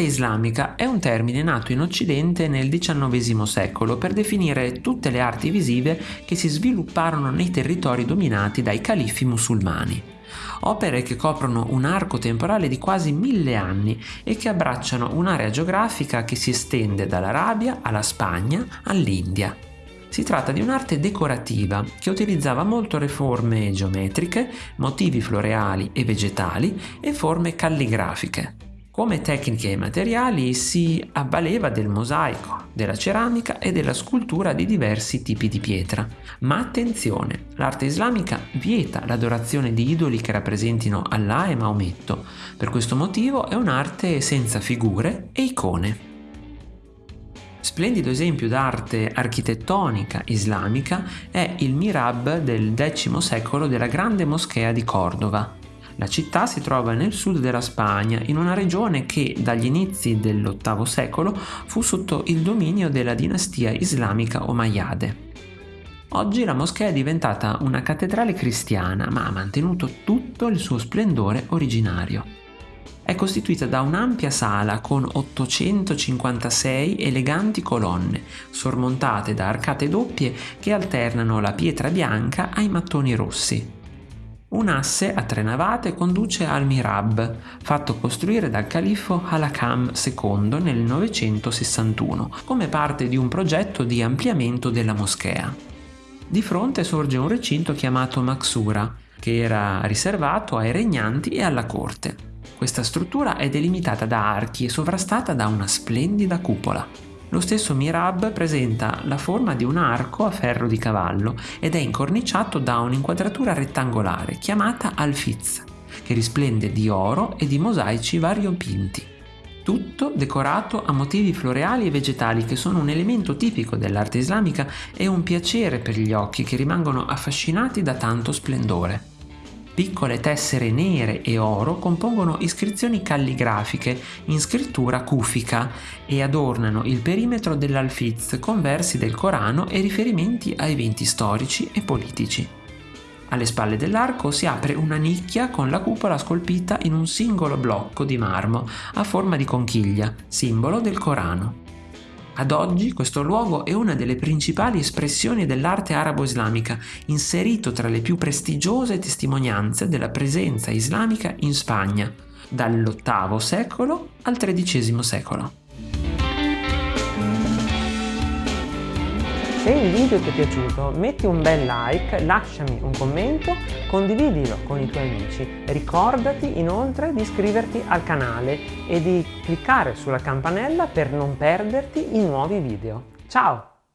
Arte islamica è un termine nato in Occidente nel XIX secolo per definire tutte le arti visive che si svilupparono nei territori dominati dai califfi musulmani. Opere che coprono un arco temporale di quasi mille anni e che abbracciano un'area geografica che si estende dall'Arabia alla Spagna all'India. Si tratta di un'arte decorativa che utilizzava molto le forme geometriche, motivi floreali e vegetali e forme calligrafiche. Come tecniche e materiali si avvaleva del mosaico, della ceramica e della scultura di diversi tipi di pietra. Ma attenzione, l'arte islamica vieta l'adorazione di idoli che rappresentino Allah e Maometto. Per questo motivo è un'arte senza figure e icone. Splendido esempio d'arte architettonica islamica è il Mirab del X secolo della grande moschea di Cordova, la città si trova nel sud della Spagna, in una regione che dagli inizi dell'VIII secolo fu sotto il dominio della dinastia islamica Omayyade. Oggi la moschea è diventata una cattedrale cristiana, ma ha mantenuto tutto il suo splendore originario. È costituita da un'ampia sala con 856 eleganti colonne, sormontate da arcate doppie che alternano la pietra bianca ai mattoni rossi. Un asse a tre navate conduce al Mirab, fatto costruire dal califfo Halakam II nel 961, come parte di un progetto di ampliamento della moschea. Di fronte sorge un recinto chiamato Maxura, che era riservato ai regnanti e alla corte. Questa struttura è delimitata da archi e sovrastata da una splendida cupola. Lo stesso Mirab presenta la forma di un arco a ferro di cavallo ed è incorniciato da un'inquadratura rettangolare chiamata alfiz, che risplende di oro e di mosaici variopinti. Tutto decorato a motivi floreali e vegetali che sono un elemento tipico dell'arte islamica e un piacere per gli occhi che rimangono affascinati da tanto splendore. Piccole tessere nere e oro compongono iscrizioni calligrafiche in scrittura kufica e adornano il perimetro dell'alfiz con versi del Corano e riferimenti a eventi storici e politici. Alle spalle dell'arco si apre una nicchia con la cupola scolpita in un singolo blocco di marmo a forma di conchiglia, simbolo del Corano. Ad oggi questo luogo è una delle principali espressioni dell'arte arabo-islamica, inserito tra le più prestigiose testimonianze della presenza islamica in Spagna, dall'VIII secolo al XIII secolo. Se il video ti è piaciuto metti un bel like, lasciami un commento, condividilo con i tuoi amici. Ricordati inoltre di iscriverti al canale e di cliccare sulla campanella per non perderti i nuovi video. Ciao!